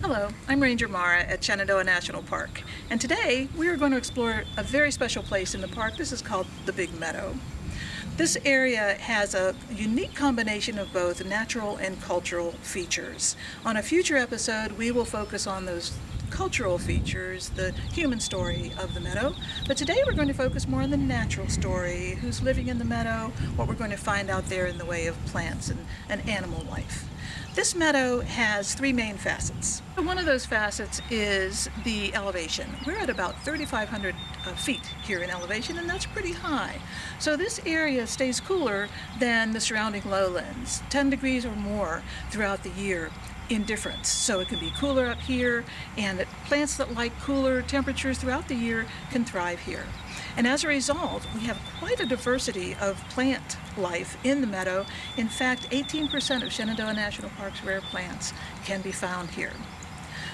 Hello, I'm Ranger Mara at Shenandoah National Park, and today we are going to explore a very special place in the park. This is called the Big Meadow. This area has a unique combination of both natural and cultural features. On a future episode, we will focus on those cultural features, the human story of the meadow. But today we're going to focus more on the natural story, who's living in the meadow, what we're going to find out there in the way of plants and, and animal life. This meadow has three main facets. One of those facets is the elevation. We're at about 3,500 uh, feet here in elevation, and that's pretty high. So this area stays cooler than the surrounding lowlands, 10 degrees or more throughout the year in difference. So it can be cooler up here, and plants that like cooler temperatures throughout the year can thrive here. And as a result, we have quite a diversity of plant life in the meadow. In fact, 18% of Shenandoah National Park's rare plants can be found here.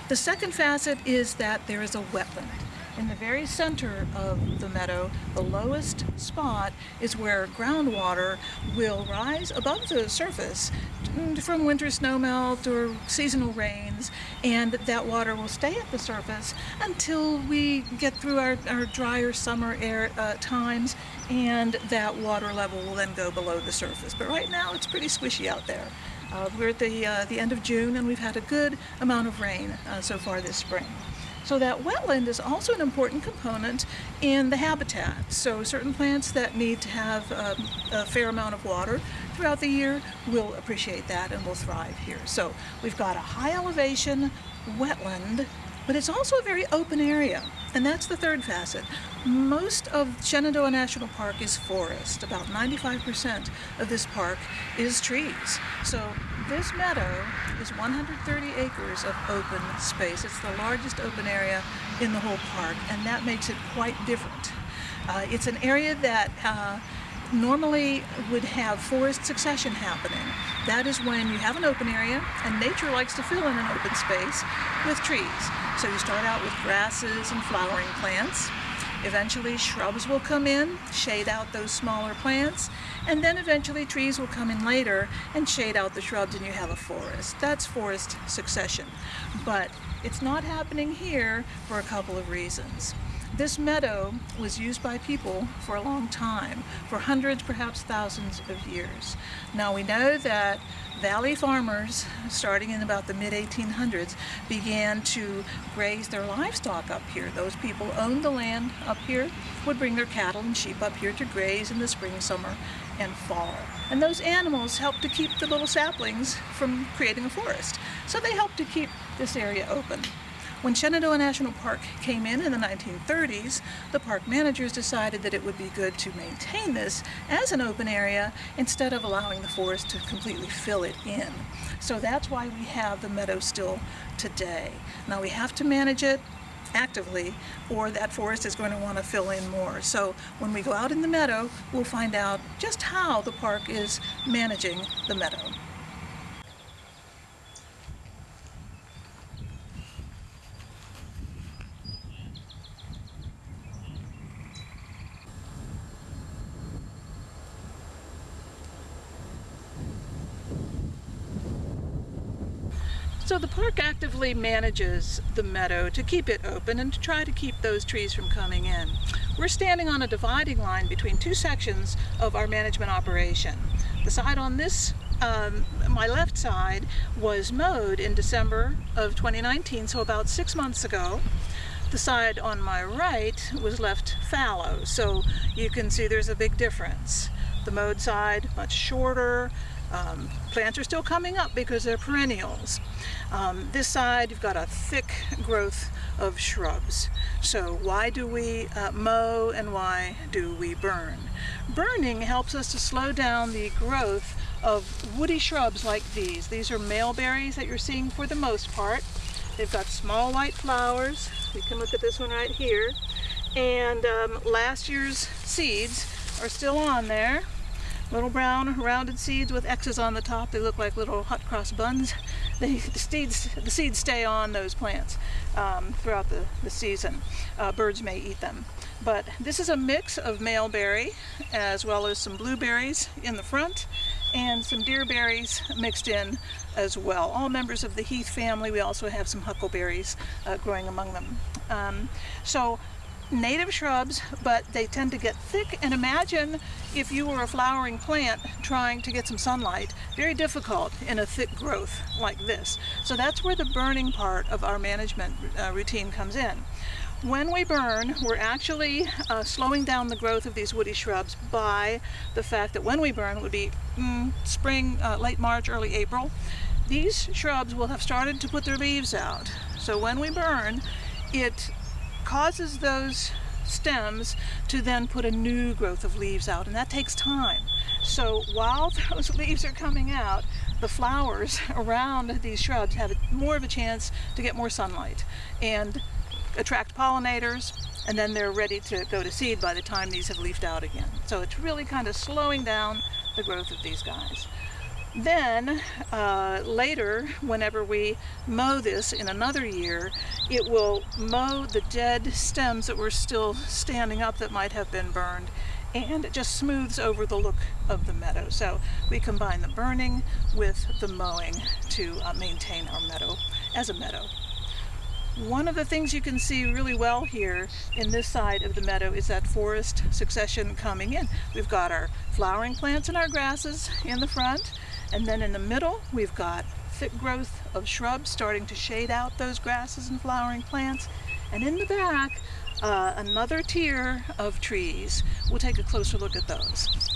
The second facet is that there is a wetland. In the very center of the meadow, the lowest spot is where groundwater will rise above the surface from winter snowmelt or seasonal rains, and that water will stay at the surface until we get through our, our drier summer air uh, times, and that water level will then go below the surface. But right now it's pretty squishy out there. Uh, we're at the, uh, the end of June and we've had a good amount of rain uh, so far this spring. So that wetland is also an important component in the habitat. So certain plants that need to have um, a fair amount of water throughout the year will appreciate that and will thrive here. So we've got a high elevation wetland, but it's also a very open area. And that's the third facet. Most of Shenandoah National Park is forest. About 95% of this park is trees. So this meadow is 130 acres of open space. It's the largest open area in the whole park, and that makes it quite different. Uh, it's an area that uh, normally would have forest succession happening. That is when you have an open area, and nature likes to fill in an open space with trees. So you start out with grasses and flowering plants. Eventually shrubs will come in, shade out those smaller plants, and then eventually trees will come in later and shade out the shrubs and you have a forest. That's forest succession. But it's not happening here for a couple of reasons. This meadow was used by people for a long time, for hundreds, perhaps thousands of years. Now we know that valley farmers, starting in about the mid-1800s, began to graze their livestock up here. Those people owned the land up here, would bring their cattle and sheep up here to graze in the spring, summer, and fall. And those animals helped to keep the little saplings from creating a forest. So they helped to keep this area open. When Shenandoah National Park came in in the 1930s, the park managers decided that it would be good to maintain this as an open area instead of allowing the forest to completely fill it in. So that's why we have the meadow still today. Now we have to manage it actively or that forest is going to want to fill in more. So when we go out in the meadow, we'll find out just how the park is managing the meadow. The park actively manages the meadow to keep it open and to try to keep those trees from coming in. We're standing on a dividing line between two sections of our management operation. The side on this, um, my left side, was mowed in December of 2019, so about six months ago. The side on my right was left fallow, so you can see there's a big difference. The mowed side, much shorter, um, plants are still coming up because they're perennials. Um, this side you've got a thick growth of shrubs. So why do we uh, mow and why do we burn? Burning helps us to slow down the growth of woody shrubs like these. These are maleberries that you're seeing for the most part. They've got small white flowers. You can look at this one right here. And um, last year's seeds are still on there little brown rounded seeds with X's on the top. They look like little hot cross buns. They, the, seeds, the seeds stay on those plants um, throughout the, the season. Uh, birds may eat them. But this is a mix of maleberry as well as some blueberries in the front and some deerberries mixed in as well. All members of the heath family. We also have some huckleberries uh, growing among them. Um, so native shrubs, but they tend to get thick. And imagine if you were a flowering plant trying to get some sunlight, very difficult in a thick growth like this. So that's where the burning part of our management uh, routine comes in. When we burn, we're actually uh, slowing down the growth of these woody shrubs by the fact that when we burn, it would be mm, spring, uh, late March, early April, these shrubs will have started to put their leaves out. So when we burn, it causes those stems to then put a new growth of leaves out and that takes time. So while those leaves are coming out, the flowers around these shrubs have more of a chance to get more sunlight and attract pollinators and then they're ready to go to seed by the time these have leafed out again. So it's really kind of slowing down the growth of these guys. Then uh, later, whenever we mow this in another year, it will mow the dead stems that were still standing up that might have been burned and it just smooths over the look of the meadow. So we combine the burning with the mowing to uh, maintain our meadow as a meadow. One of the things you can see really well here in this side of the meadow is that forest succession coming in. We've got our flowering plants and our grasses in the front and then in the middle, we've got thick growth of shrubs starting to shade out those grasses and flowering plants. And in the back, uh, another tier of trees. We'll take a closer look at those.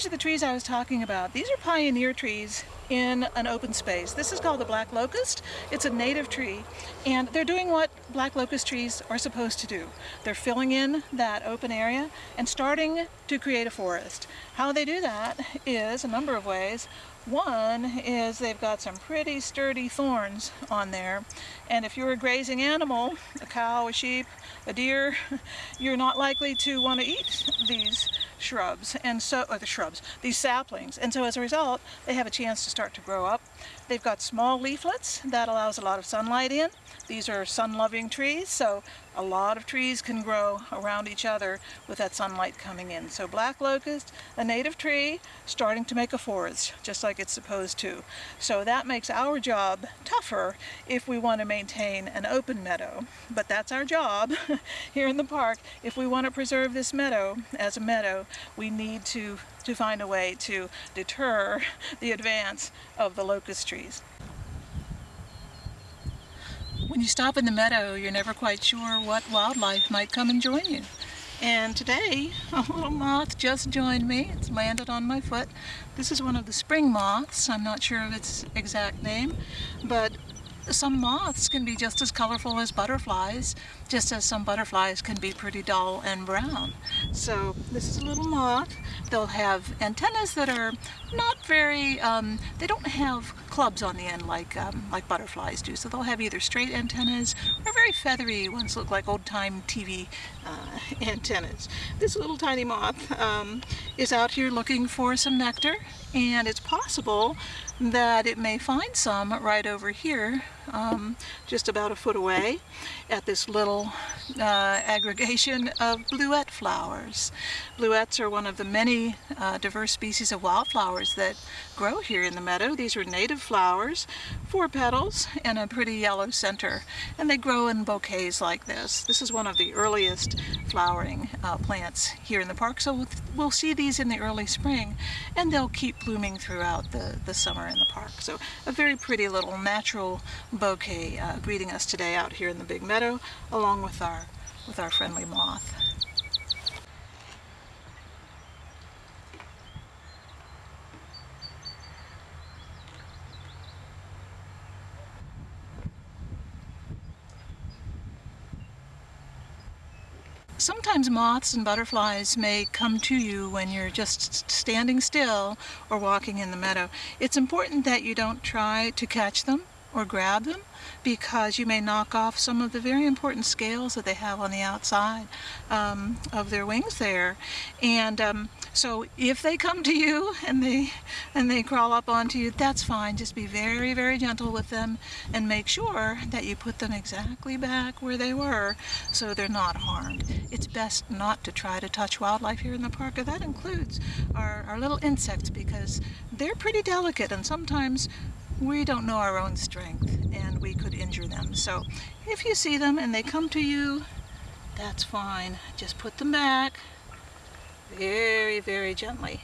These are the trees I was talking about. These are pioneer trees in an open space. This is called the black locust. It's a native tree and they're doing what black locust trees are supposed to do. They're filling in that open area and starting to create a forest. How they do that is a number of ways. One is they've got some pretty sturdy thorns on there and if you're a grazing animal, a cow, a sheep, a deer, you're not likely to want to eat these shrubs and so or the shrubs these saplings. And so as a result they have a chance to start to grow up they've got small leaflets that allows a lot of sunlight in these are sun-loving trees so a lot of trees can grow around each other with that sunlight coming in. So black locust, a native tree, starting to make a forest, just like it's supposed to. So that makes our job tougher if we want to maintain an open meadow. But that's our job here in the park. If we want to preserve this meadow as a meadow, we need to, to find a way to deter the advance of the locust trees. When you stop in the meadow, you're never quite sure what wildlife might come and join you. And today, a little moth just joined me. It's landed on my foot. This is one of the spring moths. I'm not sure of its exact name, but some moths can be just as colorful as butterflies, just as some butterflies can be pretty dull and brown. So this is a little moth. They'll have antennas that are not very, um, they don't have clubs on the end like, um, like butterflies do. So they'll have either straight antennas or very feathery ones look like old-time TV uh, antennas. This little tiny moth um, is out here looking for some nectar and it's possible that it may find some right over here um, just about a foot away at this little uh, aggregation of bluet flowers. Bluets are one of the many uh, diverse species of wildflowers that grow here in the meadow. These are native flowers, four petals and a pretty yellow center, and they grow in bouquets like this. This is one of the earliest flowering uh, plants here in the park, so we'll see these in the early spring, and they'll keep blooming throughout the, the summer in the park. So a very pretty little natural bouquet uh, greeting us today out here in the big meadow along with our with our friendly moth. Sometimes moths and butterflies may come to you when you're just standing still or walking in the meadow. It's important that you don't try to catch them or grab them because you may knock off some of the very important scales that they have on the outside um, of their wings there. And um, so if they come to you and they and they crawl up onto you, that's fine. Just be very, very gentle with them and make sure that you put them exactly back where they were so they're not harmed. It's best not to try to touch wildlife here in the park. And that includes our, our little insects because they're pretty delicate and sometimes we don't know our own strength and we could injure them. So if you see them and they come to you, that's fine. Just put them back very, very gently.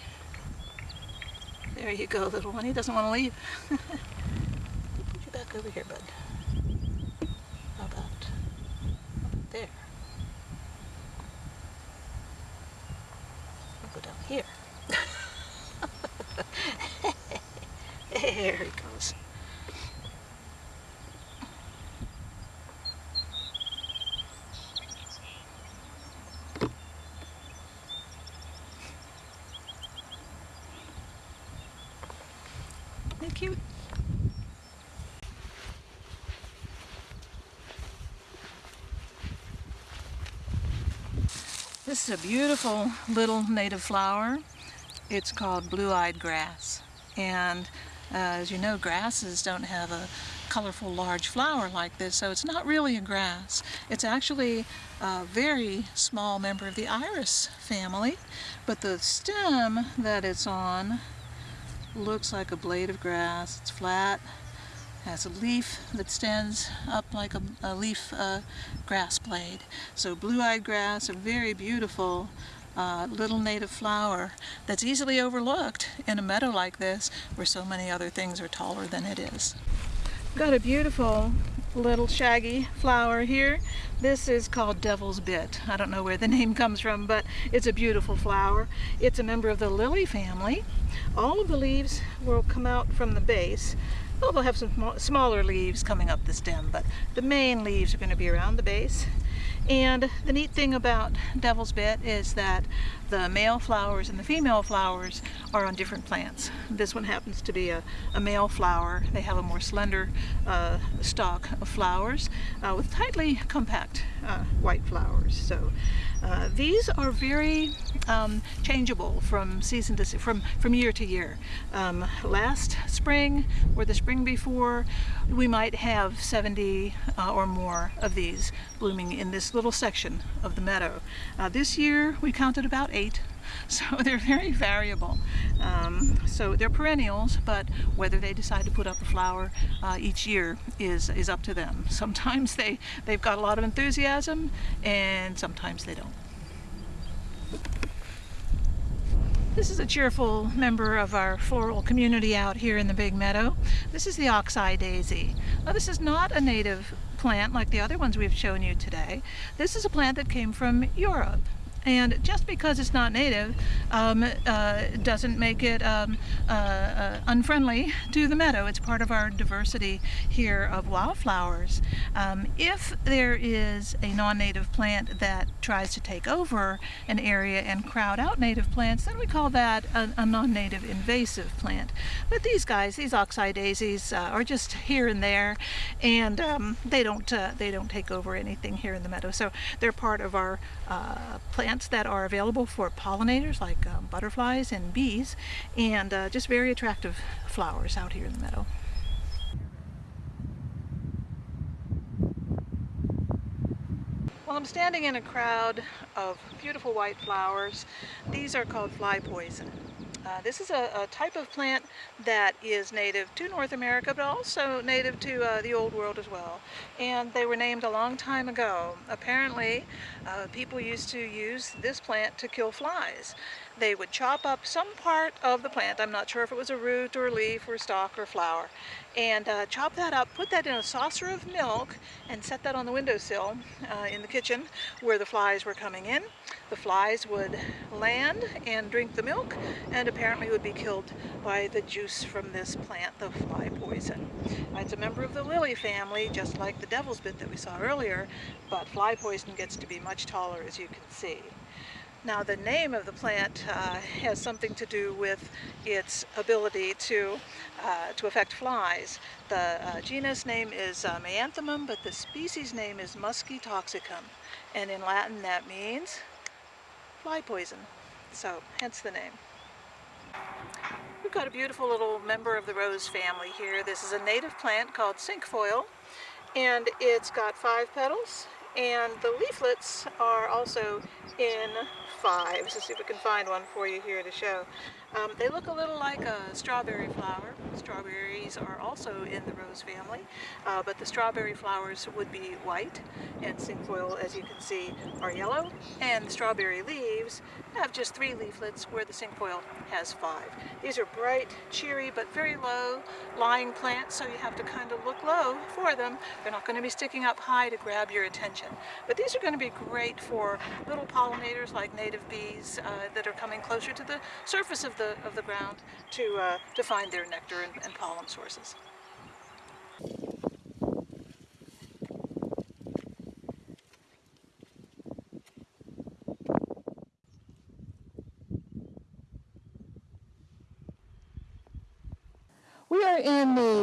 There you go, little one. He doesn't want to leave. put you back over here, bud. How about there? I'll go down here. there he goes. Is a beautiful little native flower. It's called blue-eyed grass. And uh, as you know, grasses don't have a colorful large flower like this, so it's not really a grass. It's actually a very small member of the iris family, but the stem that it's on looks like a blade of grass. It's flat, has a leaf that stands up like a, a leaf uh, grass blade. So blue-eyed grass, a very beautiful uh, little native flower that's easily overlooked in a meadow like this where so many other things are taller than it is. Got a beautiful little shaggy flower here. This is called Devil's Bit. I don't know where the name comes from, but it's a beautiful flower. It's a member of the lily family. All of the leaves will come out from the base. Well, they'll have some smaller leaves coming up the stem, but the main leaves are going to be around the base. And the neat thing about Devil's Bit is that the male flowers and the female flowers are on different plants. This one happens to be a, a male flower. They have a more slender uh, stalk of flowers uh, with tightly compact uh, white flowers. So uh, these are very um, changeable from season to from from year to year. Um, last spring or the spring before, we might have 70 uh, or more of these blooming in this little section of the meadow. Uh, this year we counted about eight so they're very variable. Um, so they're perennials, but whether they decide to put up a flower uh, each year is, is up to them. Sometimes they, they've got a lot of enthusiasm and sometimes they don't. This is a cheerful member of our floral community out here in the Big Meadow. This is the oxeye daisy. Now this is not a native plant like the other ones we've shown you today. This is a plant that came from Europe. And just because it's not native um, uh, doesn't make it um, uh, uh, unfriendly to the meadow. It's part of our diversity here of wildflowers. Um, if there is a non-native plant that tries to take over an area and crowd out native plants, then we call that a, a non-native invasive plant. But these guys, these oxeye daisies, uh, are just here and there, and um, they don't uh, they don't take over anything here in the meadow. So they're part of our uh, plants that are available for pollinators like um, butterflies and bees and uh, just very attractive flowers out here in the meadow. Well, I'm standing in a crowd of beautiful white flowers. These are called fly poison. Uh, this is a, a, type of plant that is native to North America, but also native to uh, the Old World as well. And they were named a long time ago. Apparently, uh, people used to use this plant to kill flies. They would chop up some part of the plant, I'm not sure if it was a root or leaf or stalk or flower, and uh, chop that up, put that in a saucer of milk, and set that on the windowsill uh, in the kitchen where the flies were coming in. The flies would land and drink the milk, and apparently would be killed by the juice from this plant, the fly poison. It's a member of the lily family, just like the devil's bit that we saw earlier, but fly poison gets to be much taller, as you can see. Now the name of the plant uh, has something to do with its ability to, uh, to affect flies. The uh, genus name is uh, but the species name is muscitoxicum. And in Latin that means fly poison. So hence the name. We've got a beautiful little member of the rose family here. This is a native plant called cinquefoil and it's got five petals and the leaflets are also in fives. Let's see if we can find one for you here to show. Um, they look a little like a strawberry flower. Strawberries are also in the rose family, uh, but the strawberry flowers would be white, and cinquefoil, as you can see, are yellow, and the strawberry leaves have just three leaflets where the cinquefoil has five. These are bright, cheery, but very low lying plants, so you have to kind of look low for them. They're not going to be sticking up high to grab your attention. But these are going to be great for little pollinators like native bees uh, that are coming closer to the surface of the, of the ground to, uh, to find their nectar and, and pollen sources. We are in the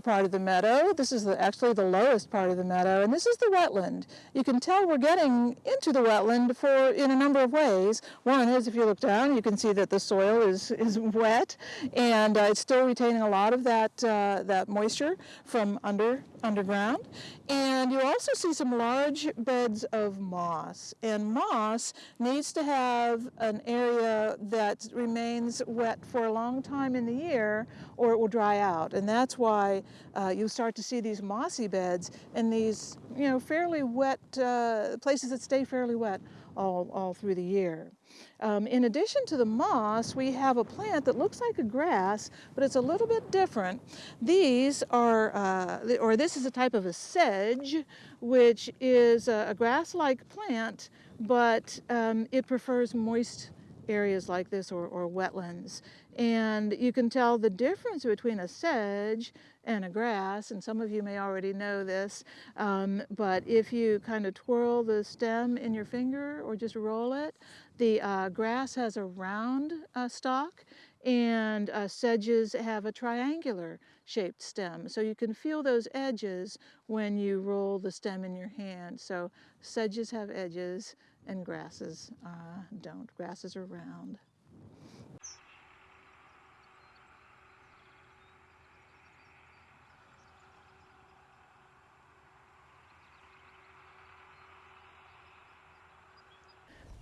part of the meadow. This is the, actually the lowest part of the meadow, and this is the wetland. You can tell we're getting into the wetland for in a number of ways. One is if you look down, you can see that the soil is, is wet, and uh, it's still retaining a lot of that, uh, that moisture from under underground. And you also see some large beds of moss. And moss needs to have an area that remains wet for a long time in the year or it will dry out. And that's why uh, you start to see these mossy beds in these, you know, fairly wet uh, places that stay fairly wet all, all through the year. Um, in addition to the moss, we have a plant that looks like a grass, but it's a little bit different. These are, uh, or this is a type of a sedge, which is a, a grass-like plant, but um, it prefers moist areas like this or, or wetlands. And you can tell the difference between a sedge and a grass, and some of you may already know this, um, but if you kind of twirl the stem in your finger or just roll it, the uh, grass has a round uh, stalk and uh, sedges have a triangular shaped stem. So you can feel those edges when you roll the stem in your hand. So sedges have edges and grasses uh, don't. Grasses are round.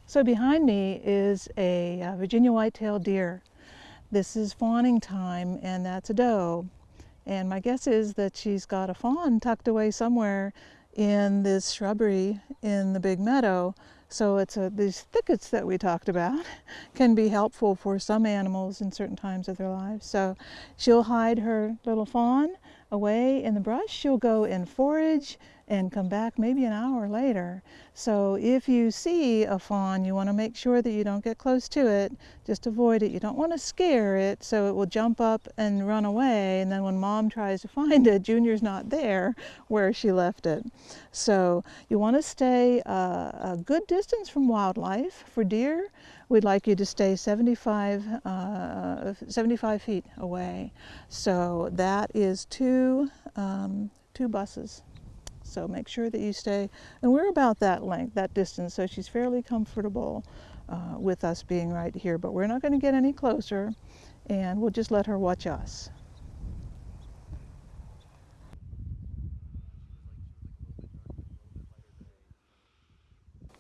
So behind me is a uh, Virginia white-tailed deer. This is fawning time and that's a doe. And my guess is that she's got a fawn tucked away somewhere in this shrubbery in the big meadow. So it's a, these thickets that we talked about can be helpful for some animals in certain times of their lives. So she'll hide her little fawn away in the brush. She'll go and forage and come back maybe an hour later. So if you see a fawn, you want to make sure that you don't get close to it. Just avoid it. You don't want to scare it so it will jump up and run away. And then when mom tries to find it, Junior's not there where she left it. So you want to stay uh, a good distance from wildlife. For deer, we'd like you to stay 75, uh, 75 feet away. So that is two, um, two buses. So make sure that you stay, and we're about that length, that distance, so she's fairly comfortable uh, with us being right here, but we're not going to get any closer, and we'll just let her watch us.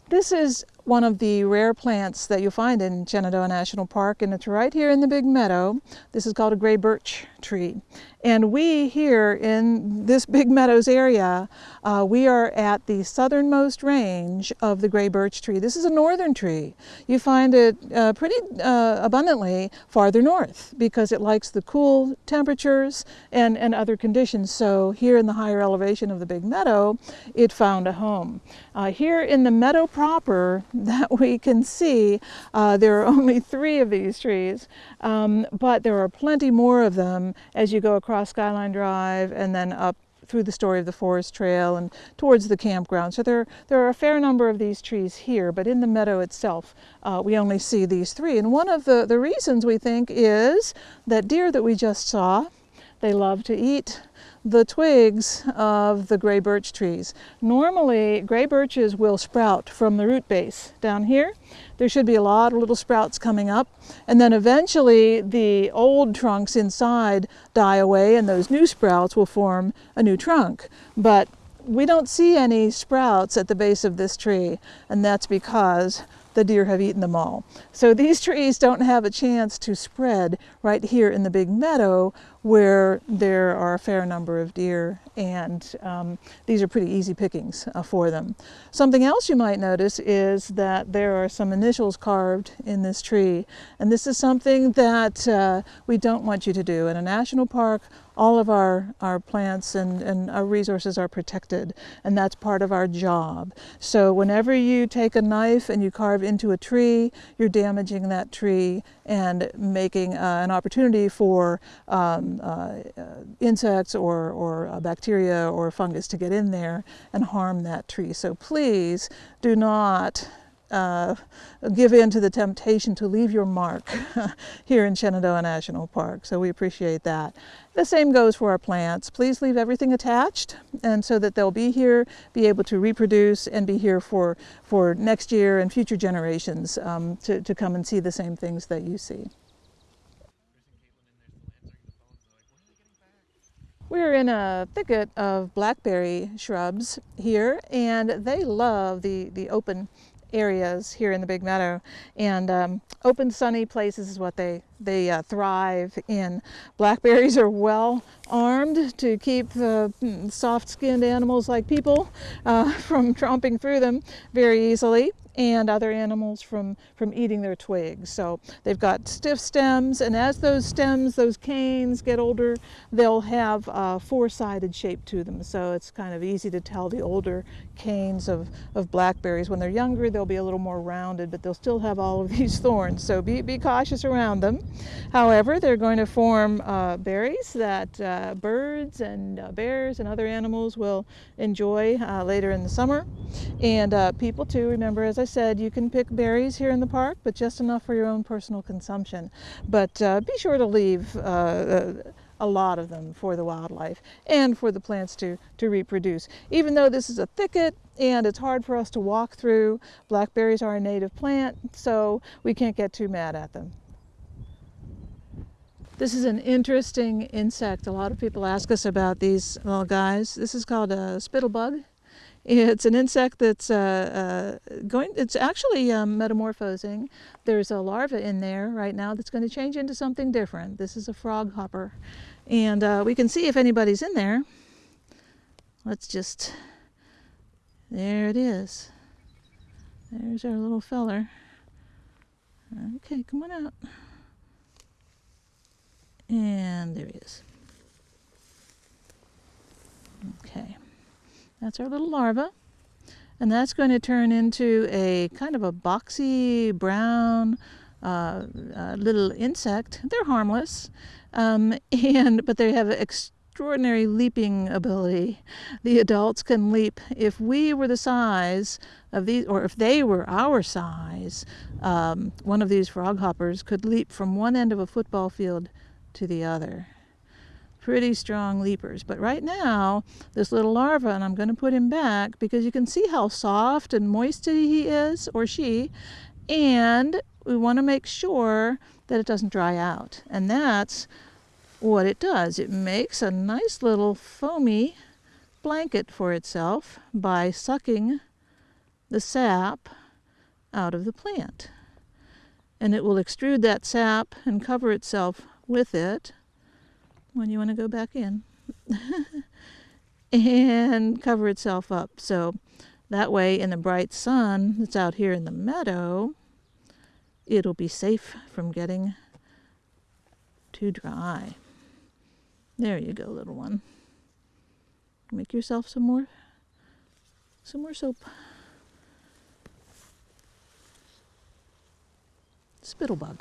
This is one of the rare plants that you'll find in Shenandoah National Park, and it's right here in the big meadow. This is called a gray birch tree. And we here in this Big Meadows area, uh, we are at the southernmost range of the gray birch tree. This is a northern tree. You find it uh, pretty uh, abundantly farther north because it likes the cool temperatures and, and other conditions. So here in the higher elevation of the Big Meadow, it found a home. Uh, here in the meadow proper that we can see, uh, there are only three of these trees, um, but there are plenty more of them as you go across Skyline Drive and then up through the story of the forest trail and towards the campground. So there, there are a fair number of these trees here, but in the meadow itself, uh, we only see these three. And one of the, the reasons we think is that deer that we just saw, they love to eat the twigs of the gray birch trees. Normally, gray birches will sprout from the root base down here. There should be a lot of little sprouts coming up, and then eventually the old trunks inside die away and those new sprouts will form a new trunk. But we don't see any sprouts at the base of this tree, and that's because the deer have eaten them all. So these trees don't have a chance to spread right here in the big meadow where there are a fair number of deer and um, these are pretty easy pickings uh, for them. Something else you might notice is that there are some initials carved in this tree and this is something that uh, we don't want you to do. In a national park all of our, our plants and, and our resources are protected and that's part of our job. So whenever you take a knife and you carve into a tree, you're damaging that tree and making uh, an opportunity for um, uh, insects or, or bacteria or fungus to get in there and harm that tree. So please do not uh, give in to the temptation to leave your mark here in Shenandoah National Park. So we appreciate that. The same goes for our plants. Please leave everything attached and so that they'll be here, be able to reproduce and be here for, for next year and future generations um, to, to come and see the same things that you see. We're in a thicket of blackberry shrubs here and they love the, the open areas here in the Big Meadow. And um, open sunny places is what they, they uh, thrive in. Blackberries are well armed to keep mm, soft-skinned animals like people uh, from tromping through them very easily and other animals from, from eating their twigs. So they've got stiff stems, and as those stems, those canes get older, they'll have a four-sided shape to them. So it's kind of easy to tell the older canes of, of blackberries. When they're younger, they'll be a little more rounded, but they'll still have all of these thorns. So be, be cautious around them. However, they're going to form uh, berries that uh, birds and uh, bears and other animals will enjoy uh, later in the summer. And uh, people too, remember, as I said, you can pick berries here in the park, but just enough for your own personal consumption. But uh, be sure to leave uh, uh, a lot of them for the wildlife and for the plants to, to reproduce. Even though this is a thicket and it's hard for us to walk through, blackberries are a native plant, so we can't get too mad at them. This is an interesting insect. A lot of people ask us about these little guys. This is called a spittlebug. It's an insect that's uh, uh, going, it's actually um, metamorphosing. There's a larva in there right now that's going to change into something different. This is a frog hopper. And uh, we can see if anybody's in there. Let's just, there it is. There's our little feller. Okay, come on out. And there he is. Okay. That's our little larva. And that's going to turn into a kind of a boxy brown uh, uh, little insect. They're harmless, um, and but they have extraordinary leaping ability. The adults can leap. If we were the size of these, or if they were our size, um, one of these frog hoppers could leap from one end of a football field to the other pretty strong leapers. But right now, this little larva, and I'm going to put him back because you can see how soft and moist he is, or she, and we want to make sure that it doesn't dry out. And that's what it does. It makes a nice little foamy blanket for itself by sucking the sap out of the plant. And it will extrude that sap and cover itself with it when you want to go back in and cover itself up. So that way in the bright sun that's out here in the meadow, it'll be safe from getting too dry. There you go, little one. Make yourself some more, some more soap. Spittlebug.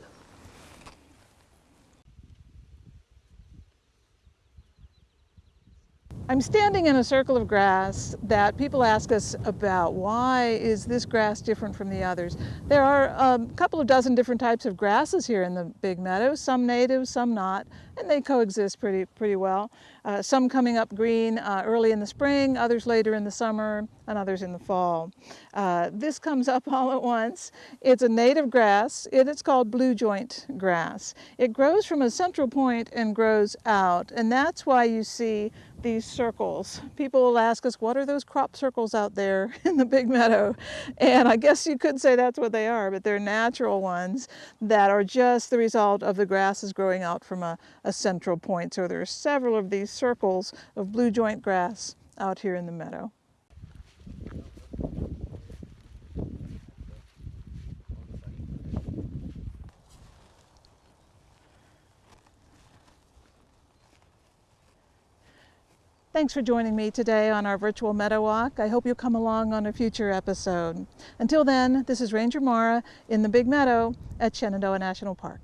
I'm standing in a circle of grass that people ask us about. Why is this grass different from the others? There are a couple of dozen different types of grasses here in the Big Meadow, some native, some not, and they coexist pretty, pretty well. Uh, some coming up green uh, early in the spring, others later in the summer, and others in the fall. Uh, this comes up all at once. It's a native grass. It, it's called blue joint grass. It grows from a central point and grows out, and that's why you see these circles. People will ask us, what are those crop circles out there in the big meadow? And I guess you could say that's what they are, but they're natural ones that are just the result of the grasses growing out from a, a central point. So there are several of these circles of blue joint grass out here in the meadow. Thanks for joining me today on our virtual meadow walk. I hope you'll come along on a future episode. Until then, this is Ranger Mara in the Big Meadow at Shenandoah National Park.